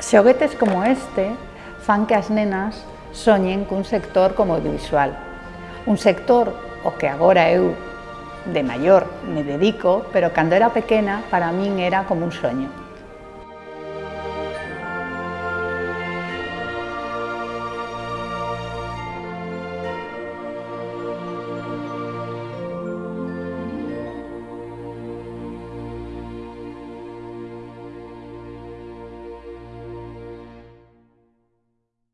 Xoguetes como este fan que as nenas soñen un sector como audiovisual. Un sector o que agora eu de maior me dedico, pero cando era pequena para min era como un sueño.